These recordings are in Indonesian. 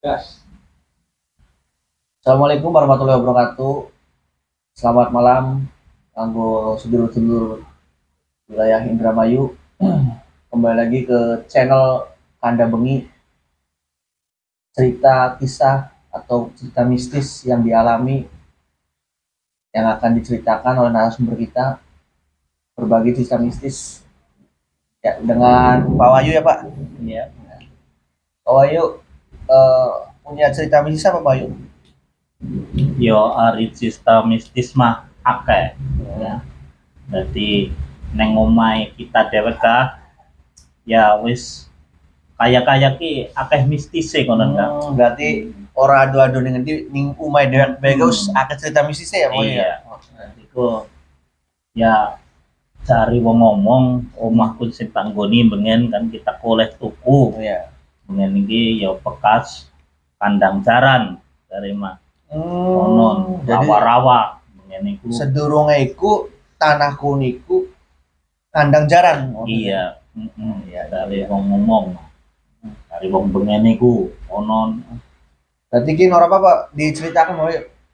Gas. Assalamualaikum warahmatullahi wabarakatuh. Selamat malam, kanggo sedulur-sedulur wilayah Indramayu. Kembali lagi ke channel Kanda Bengi. Cerita kisah atau cerita mistis yang dialami yang akan diceritakan oleh narasumber kita berbagi cerita mistis ya dengan Pak Wahyu ya Pak. Iya. Pak Wahyu eh, punya cerita mistis apa Wahyu? Yo ari cerita mistis mah akeh ya. Jadi neng omahe kita dewek kah ya wis kaya-kaya ki akeh mistis e konon kan. Hmm, berarti ora adu-adu ning ngendi ning umay dewek bae Gus akeh cerita mistisnya ya Pak Wahyu. Iya. Iku ya cari wong ngomong omahku sing tanggoni bengen kan kita koleh tuku Iya. Bengen iki ya bekas kandang jaran dari mah Hmm, konon. rawa-rawa. Bengen iku sedurunge iku tanahku niku kandang jaran. Oh, iya. Mm Iya, dari iya. wong ngomong. Dari wong bengen iku konon. Berarti ki ora apa-apa diceritakan mau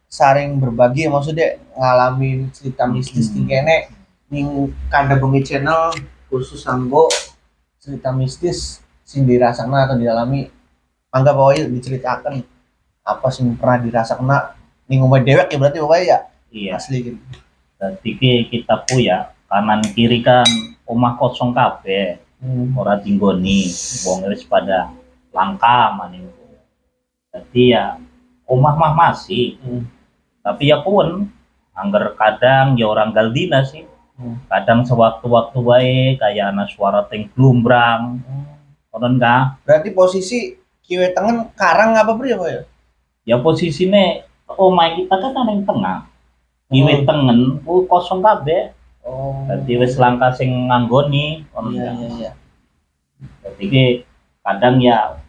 saring berbagi maksudnya ngalamin cerita mistis Hmm. kene. Ning Kanda Bengi channel khusus anggo cerita mistis sing dirasakna atau dialami mangga pokoknya diceritakan apa sing pernah dirasakna ning omah dewek ya berarti pokoknya ya iya asli gitu. jadi ki kita pu ya kanan kiri kan omah kosong kabeh Hmm. ora tinggoni wong wis pada langka maning jadi ya omah mah masih Hmm. tapi ya pun angger kadang ya orang galdina sih Hmm. kadang sewaktu-waktu wae kayak anak suara glumbrang konon ka Berarti posisi kiwe tengen karang apa beri ya ya? ya posisine omah kita kan ada yang tengah Iwe Hmm. tengen ku kosong kabeh Oh. dadi wis langka sing nganggoni konon Iya iya iya. Jadi ki kadang ya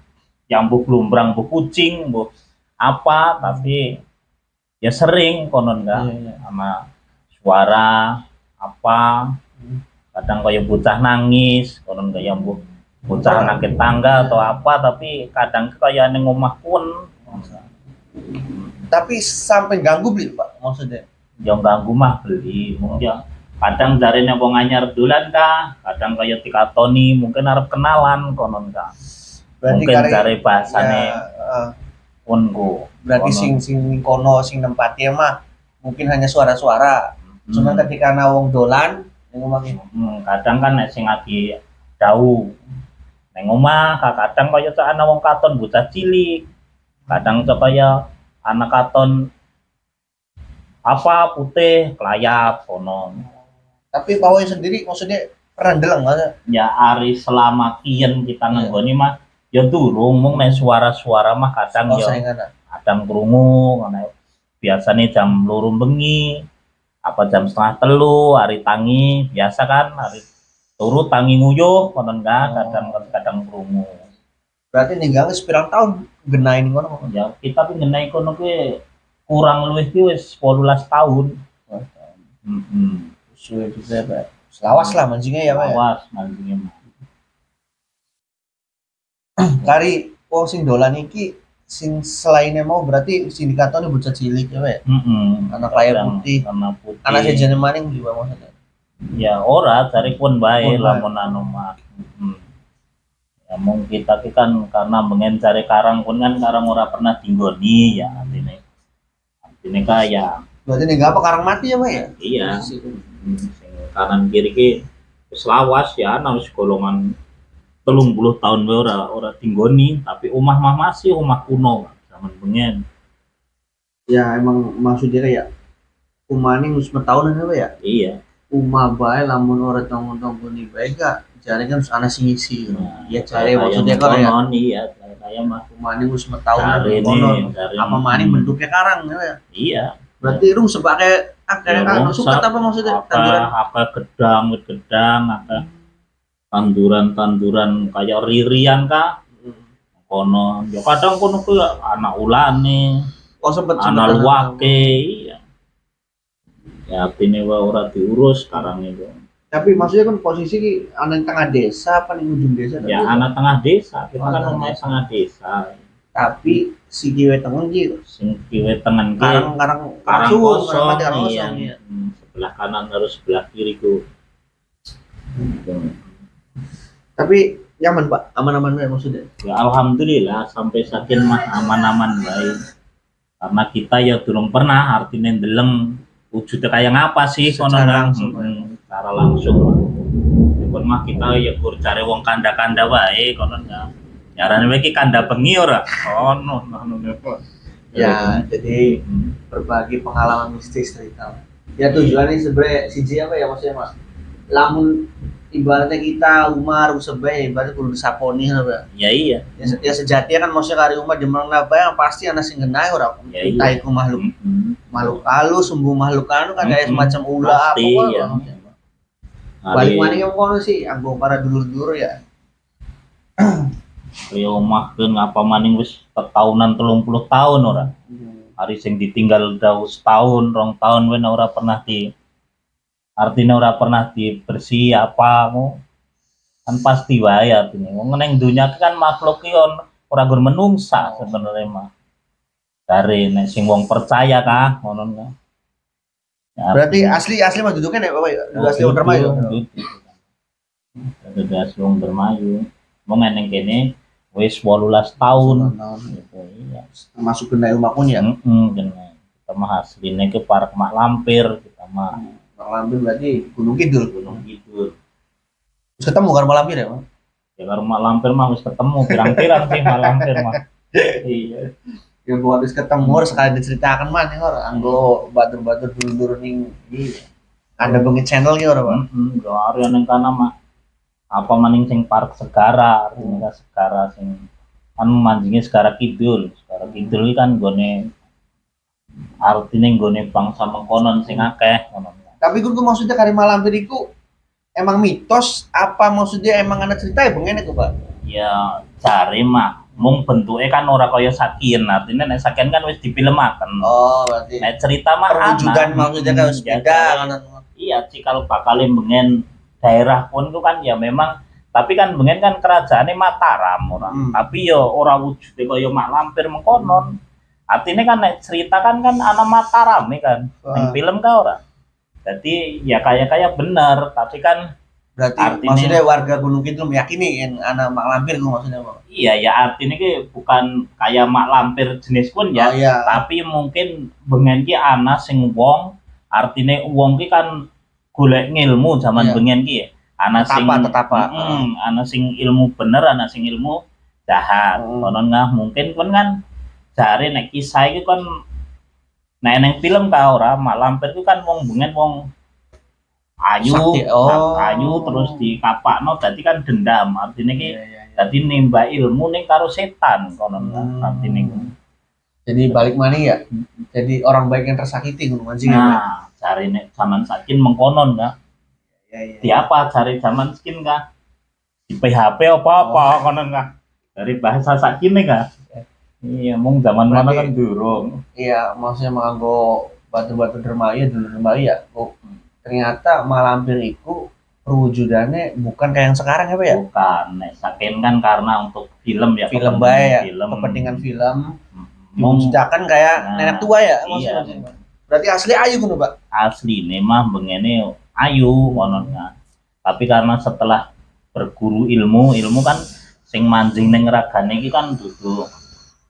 yang bu lumbrang bu kucing bu apa tapi ya sering konon Iya kan iya. sama suara apa Hmm. kadang kayak bocah nangis konon kayak bu bocah nakit tangga atau apa tapi kadang kayak neng omah pun Tapi sampai ganggu beli Pak maksudnya. yang ganggu mah beli mungkin ya kadang dari wong anyar dulan kah kadang kayak tikatoni mungkin harap kenalan konon kah Berarti mungkin kare- cari bahasane ya, ku berarti Kono. sing sing kono sing tempatnya mah mungkin hanya suara-suara. Hmm. ketika ana wong dolan Hmm, kadang kan sing lagi jauh neng omah ka- kadang kaya cak ana wong katon bocah cilik kadang cak kaya anak katon apa putih kelayap kono Tapi Pak Woy sendiri maksudnya pernah deleng nggak? ya ari selama kian kita ngenggoni mah ya durung mung nek suara-suara mah kadang Oh, ya saingan. kadang krungu karena biasanya jam loro bengi apa jam setengah telu hari tangi biasa kan hari turu tangi nguyuh konon kan Oh. kadang kadang krungu Berarti ninggalnya sepirang tahun genain ngono. ya kita pun ngenai kono kuwi kurang luwih ki wis 18 tahun heeh Suwe bisa Pak. Selawas lah mancingnya ya Pak. ya. awas mancingnya. Kari wong sing dolan iki sing selainnya mau berarti sindikatone bocah cilik ya Pak. heeh Anak layar putih. anak putih Anak sejenis maning juga maksudnya. Ya ora cari pun bae Pun bae. lamun anu mah Hmm. ya mung kita ki kan karena mengen cari karang pun kan karang ora pernah tinggoni ya artinya artinya kaya Berarti ninggal apa karang mati ya Pak ya? iya Hmm, sing kanan kiri ki wis lawas ya ana wis golongan telung puluh tahun wae ora ora tinggoni tapi omah mah masih omah kuno zaman bengen Ya emang maksudnya kayak umane wis tahunan ya Pak ya? iya Uma bae lamun ora tanggung-tanggung ni bae gak jare kan ana sing ngisi. Nah, Ya jare maksudnya kan ya iya kayak mah umane wis cari kono. Apa maning bentuknya karang ya? Ya? iya Berarti rung sebagai akeh Ya, rusak. suket apa maksudnya? apa Tanduran. apa gedang gedang apa tanduran-tanduran kayak ririan kah kono ya kadang kono ku ya anak ulane Oh sempet anak luwake iya ya artinya wa ora diurus sekarang itu. Tapi maksudnya kan posisi ki ana yang tengah desa apa ning ujung desa ya anak tengah desa kita kan tengah desa. tengah desa. tapi si kiwe tengen ki sing kiwe tengen ki karang karang karang kosong karang karang iya. kosong iya. Hmm, sebelah kanan harus sebelah kiri ku. Tapi nyaman pak? Aman-aman ya maksudnya? Ya alhamdulillah sampai sakin mah aman-aman baik. Karena kita ya durung pernah artinya ndeleng wujudnya kayak ngapa sih Secara kono langsung. Hmm, secara langsung. Pun mah kita ya kur cari wong kanda-kanda wae kono ya nyarane wae ki kanda bengi ora ono ono apa? Ya jadi Hmm. berbagi pengalaman mistis cerita. Ya tujuannya sebenarnya siji apa ya maksudnya mas? Lamun ibaratnya kita Umar Usebe ibaratnya kudu disaponi apa ya iya ya, se- ya sejatinya kan maksudnya kari Umar jemang apa yang pasti anak sing genai ora Ya, iya. iku makhluk Hmm. makhluk halus sumbu makhluk anu kan kayak Mm-mm. semacam ulah apa Pasti, wae, ya. maksudnya. balik mana yang kono sih anggo para dulur-dulur ya Kaya omah kan ngapa maning wis tetahunan telung puluh tahun ora hari sing ditinggal jauh setahun rong tahun wen ora pernah di artinya ora pernah dibersih apa mu? Kan pasti wae artinya wong neng dunia kan makhluk ki ora gur menungsa sebenarnya mah. Dari nek sing wong percaya kah ngono kan Ya, berarti asli asli mah duduknya ya bapak ya? Oh, asli Wonder Mayu Duduk asli wong Dermayu. Mau neng kene wis 18 tahun. Gitu, iya. masuk ke rumah pun ya. Kita mah asline ke Park Mak Lampir, kita mah Bang Lampir berarti Gunung Kidul Gunung Kidul. terus ketemu karo Mak Lampir ya Bang? Ya karo Mak Lampir mah wis ketemu pirang-pirang sih Mak Lampir mah. Iya. ya gua habis ketemu harus sekali diceritakan mana nih orang anggo batur-batur dulu-dulu nih iya. ada bengi channel gitu orang bang Heeh, yo ari nang kana mah apa maning sing Park Segara, artinya kan Segara sing kan manjingnya Segara Kidul. Segara Kidul kan gone artinya gone bangsa mengkonon sing akeh ngono. Tapi gue maksudnya kari Mak Lampir itu emang mitos apa maksudnya emang ada cerita ya bang enak pak Ya cari mah mung bentuknya kan ora kaya sakin artinya nek sakin kan wis difilmaken. oh berarti Nek cerita mah perwujudan maksudnya kan harus Hmm, ya, beda kan Iya cikal bakal bengen daerah pun itu kan ya memang tapi kan bengen kan kerajaannya Mataram orang. Hmm. Tapi yo ora wujudnya kaya mak lampir mengkonon. Artinya kan nek cerita kan kan ana Mataram nih kan. Yang Wah, film kah ora? Jadi ya kayak kayak bener tapi kan berarti artinya- maksudnya warga Gunung Kidul meyakini yang anak Mak Lampir gue maksudnya bang iya ya artinya ki bukan kayak mak lampir jenis pun ya. oh iya tapi mungkin bengen ki ana sing wong artine wong ki kan golek ngilmu zaman Iya. bengen ki ya. ana sing Tetapa. Mm, ana sing ilmu bener ana sing ilmu jahat Hmm. konon nggak mungkin kan kan jare nek kisah iki kan nek neng film ka ora mak lampir itu kan wong bengen wong ayu Sakti, oh. ayu terus dikapakno dadi kan dendam artinya ki Iya, iya, iya. dadi nimba ilmu ning karo setan konon Hmm. artinya jadi balik mana ya jadi orang baik yang tersakiti mancing ya Bang? Nah, cari nek zaman sakin mengkonon nggak? Iya, iya. Di apa cari zaman skin nggak? Di PHP apa apa Oh. konon nggak? Dari bahasa sakin nih nggak? Iya, mung zaman mana Berarti- kan durung. Iya, maksudnya menganggo batu-batu dermaya dulu dermaya ya. Oh, ternyata malampir itu perwujudannya bukan kayak yang sekarang ya, Pak ya? Bukan, nek sakin kan karena untuk film ya. Film baik ya, Film. kepentingan film. Hmm. Diwujudkan kayak Nah, nenek tua ya, iya. maksudnya. Berarti asli ayu kan, Pak? asli nih mah bengene ayu kononnya. Tapi karena setelah berguru ilmu, ilmu kan sing manjing neng ragane iki kan duduk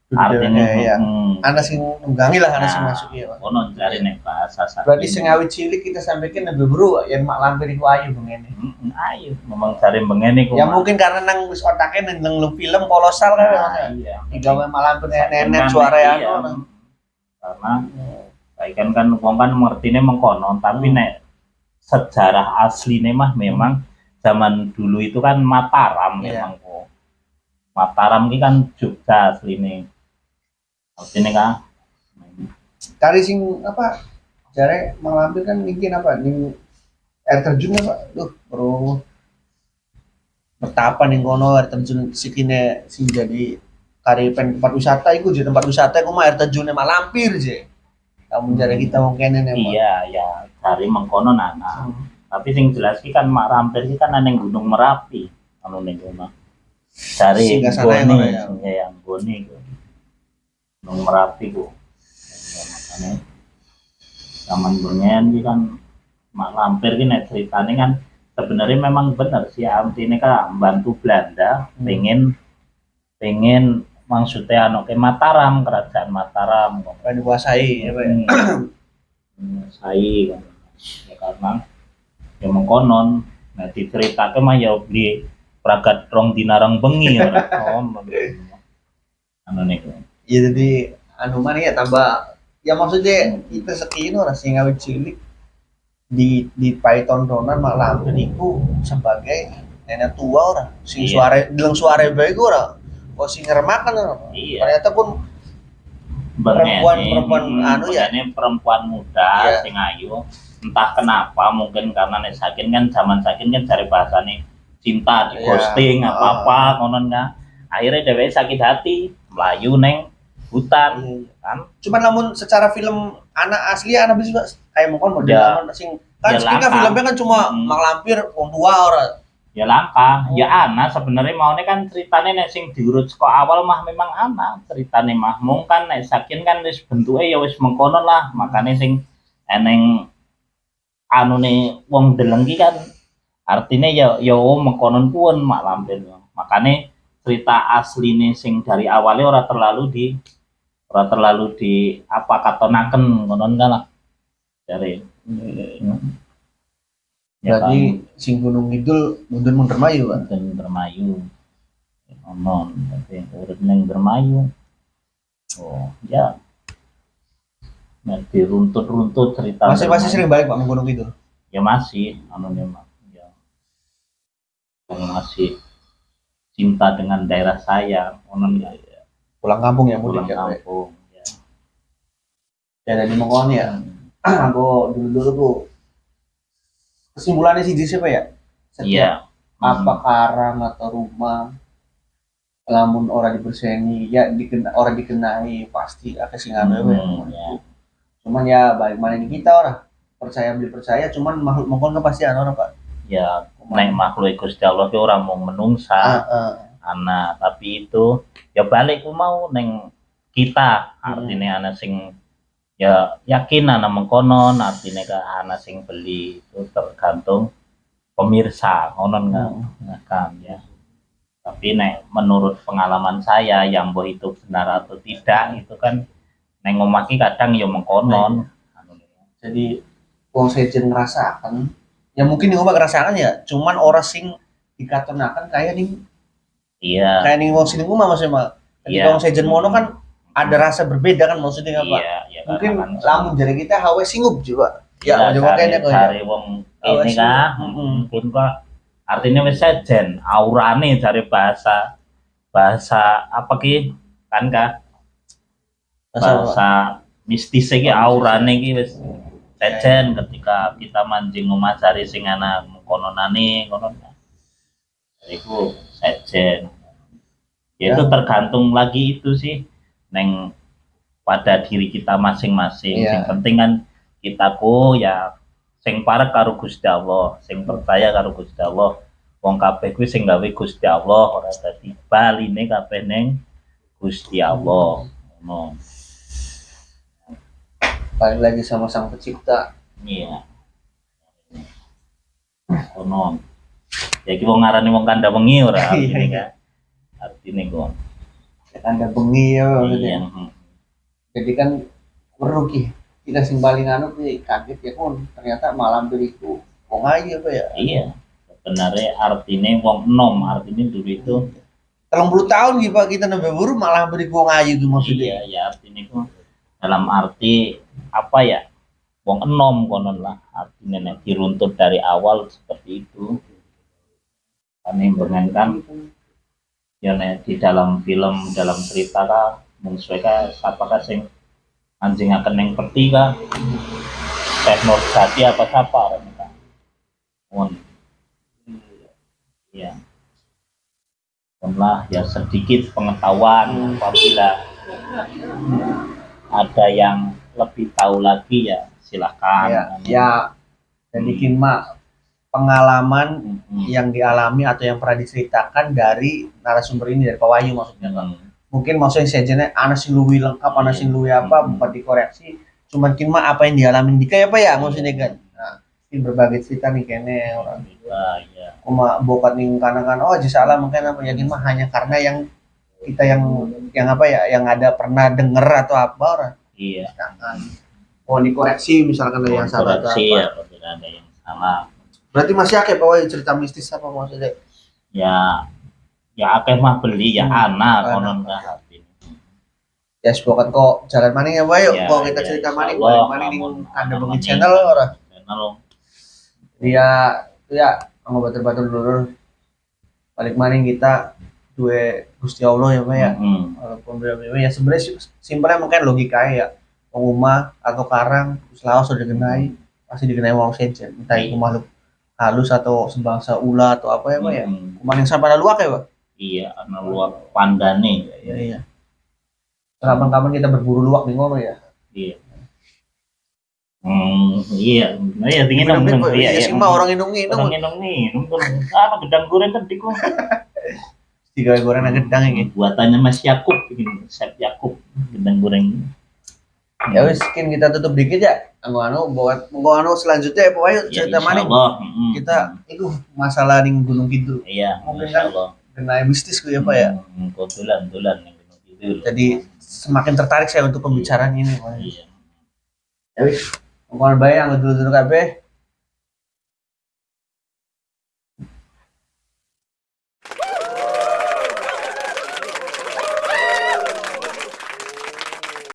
artinya iya. hmm, Anak sing nunggangi lah, anak sing Nah. masuk ya, Pak. konon cari nek bahasa. Berarti sing awit cilik kita sampaikan lebih bro yang mak lampir itu ayu. Mm, ayo memang cari bengene kok Ya mungkin karena nang wis otaknya nang lu film kolosal kan ya. iya Digawe mak lampir nenek suara ya. karena saya kan kan wong kan mengertine mengkonon tapi Hmm. nek sejarah asline mah memang zaman dulu itu kan Mataram Iya. memang kok Mataram ini kan Jogja asline artinya kan Kari sing apa? Jare mak lampir kan mungkin apa? Ning air terjun apa? Duh, bro. Betapa ning kono air terjun sikine sing jadi kari pen tempat wisata iku jadi tempat wisata iku mah air terjunnya mak lampir je. Kamu jare kita mau kene nih, Pak. iya ya dari mengkonon anak tapi sing jelas ki kan Mak Rampir ki kan neng Gunung Merapi anu ning kono gone kono ya? ya yang gone iku. Gunung Merapi bu. Ya, makanya zaman bengen ini kan mak lampir ini ceritanya kan sebenarnya memang benar si Amti ini kan membantu Belanda Hmm. pengen pengen maksudnya anu ke Mataram kerajaan Mataram. Kan dikuasai ya Pak ya. saya kan. Ya karena ya mengkonon. Nah diceritakan mah ya di pragat rong dinarang bengi ya. Oh anu nih Ya jadi anu mana ya tambah ya maksudnya kita sekino lah sing awet cilik di di Python donan mak lampir iku sebagai nenek tua orang sing Iya. suara bilang suara baik orang oh sing ngeremakan orang iya ternyata pun Perempuan-perempuan anu ya? ini perempuan muda Iya. sing ayu entah kenapa mungkin karena nek sakin kan zaman sakin kan cari bahasa nih cinta di Iya. ghosting Ah. apa apa ngonon kan akhirnya dewe sakit hati melayu neng hutan Iya. kan cuman namun secara film anak asli anak bisa kayak mungkin model Ya. anak sing kan Ya, kan langka. filmnya kan cuma Hmm. mak lampir wong tua orang ya langka Oh. ya ana sebenarnya maunya kan ceritanya nek sing diurut saka awal mah memang ana ceritanya mah mung kan nek sakin kan wis bentuke ya wis mengkono lah makanya sing eneng anu nih wong deleng ki kan artinya ya ya oh, mengkonon pun mak lampir makanya cerita asli nih sing dari awalnya ora terlalu di ora terlalu di apa katonaken ngonon kan lah. Dari Ya Berarti sing Gunung Kidul mundur-mundur mayu kan. dan bermayu non tapi urip neng bermayu oh ya. Nah, diruntut-runtut cerita Masih masih sering balik Pak ke Gunung Kidul. ya masih. Anu memang ya. Yang masih cinta dengan daerah saya onon ya Pulang kampung ya mudik pulang ya. Pak. kampung ya Ya dari Mongkon ya. Aku dulu-dulu tuh kesimpulannya sih di siapa ya? Setiap iya apa karang atau rumah lamun orang diberseni ya dikena orang dikenai pasti akan sing anu ya, Hmm, ya. cuman ya balik mana ini kita orang percaya beli percaya cuman makhluk mongkon kan pasti orang pak ya nek makhluk Gusti Allah orang mau menungsa Ah, ah. Anak tapi itu ya balik ku mau neng kita. Hmm. artinya anak sing ya yakin anak mengkonon artinya ke anak sing beli itu tergantung pemirsa konon Hmm. Nah, kan ya. Tapi nek menurut pengalaman saya yang boh itu benar atau tidak itu kan neng ngomaki kadang ya mengkonon. Anu, jadi wong sejen ngerasakan ya mungkin yang ngerasakan ya cuman orang sing dikatonakan kayak nih iya. Kayak nih wong sini mah maksudnya mah ketika Iya. wong sejen mono kan ada rasa berbeda kan maksudnya apa iya ya mungkin kan lamun jadi kita hawe singup juga. Ya Ya, cari, kayaknya kok ya. cari wong ini kah mungkin kok artinya wis sejen aurane dari bahasa bahasa apa ki? Kan kah bahasa mistis iki Oh, aurane iki wis sejen. Ketika kita mancing omah cari sing ana kononane konon iku sejen. Ya itu Ya. tergantung lagi itu sih neng pada diri kita masing-masing. Iya. Sing penting kan kita ku ya sing parek karo Gusti Allah sing percaya karo Gusti Allah. Wong kabeh kuwi sing gawe Gusti Allah ora dadi baline kabeh ning Gusti Allah. Ngono. Balik lagi sama sang pencipta. Iya. Ngono ya iki wong ngarani wong kandha wengi ora artine kan artine kok anda bengi ya maksudnya. Iya jadi kan merugi kita sing paling anu kaget ya kon ternyata malam beriku wong aja apa ya. Iya. Sebenarnya artinya wong enom artinya dulu itu telung puluh tahun gitu pak kita nambah buru malah beriku wong aja itu maksudnya. Iya ya artinya itu dalam arti apa ya? Wong enom konon lah artinya nek diruntut dari awal seperti itu kan yang kan ya di dalam film dalam cerita kah mungsuhe kah siapa sing anjing akan yang peti kah teknor jati apa siapa orang Won. ya lah ya sedikit pengetahuan apabila ada yang lebih tahu lagi ya silahkan ya. Ya jadi kima pengalaman Mm-mm. yang dialami atau yang pernah diceritakan dari narasumber ini dari Pak Wahyu maksudnya kan Mm. mungkin maksudnya sejennya anak sing lengkap anak sing luwi apa Hmm. bukan dikoreksi cuman kin mah apa yang dialami Dika ya pak ya maksudnya kan nah ini berbagai cerita nih kayaknya orang Ah, iya. kuma bokat nih karena kan oh aja salah mungkin apa yakin mah hanya karena yang kita yang yang apa ya yang ada pernah denger atau apa orang Iya. Sedangkan, oh dikoreksi misalkan ada yang salah atau Koreksi apa ya, kalau tidak ada yang salah. Berarti masih akeh Wahyu, cerita mistis apa maksudnya? Ya, ya akeh mah beli ya Hmm, anak konon hati. ya semoga kok jalan mana ya Pak yuk Ya, kok kita ya, cerita mana mana di namun kanda anak bengi maning. channel orang. Channel dia ya mau batur-batur dulu. Balik mana kita dua Gusti Allah ya Pak ya. Mm-mm. walaupun berbeda ya sebenarnya sih- simpelnya mungkin logika ya. Pengumah atau karang selalu sudah dikenai pasti dikenai mau sejen entah itu makhluk halus atau sebangsa ular atau apa ya Pak ya Mm-mm. kumaning sampai lalu ya Pak Iya, ana luap pandane. iya iya kapan-kapan kita berburu luwak di ngono ya Iya. Hmm, iya, nah, iya dong, Bener-bener, Pak. iya, iya iya. mah orang inung-inung Orang minum nih, nunggu apa gedang goreng tadi kok. tiga goreng gedang ini Buatannya Mas Yakub, bikin Chef Yakub, gedang goreng. Ya wis mungkin kita tutup dikit ya anu anu buat mau anu selanjutnya ya pokoknya Ya, cerita mana insyaallah, mm-mm. kita itu masalah di Gunung Kidul Iya, Mungkin kan kena mistis gue ya pak ya Hmm, Kebetulan, kebetulan yang gunung kidul. jadi semakin tertarik saya untuk pembicaraan ini Pak. Iya. ya wis mau baik yang dulu dulu kabeh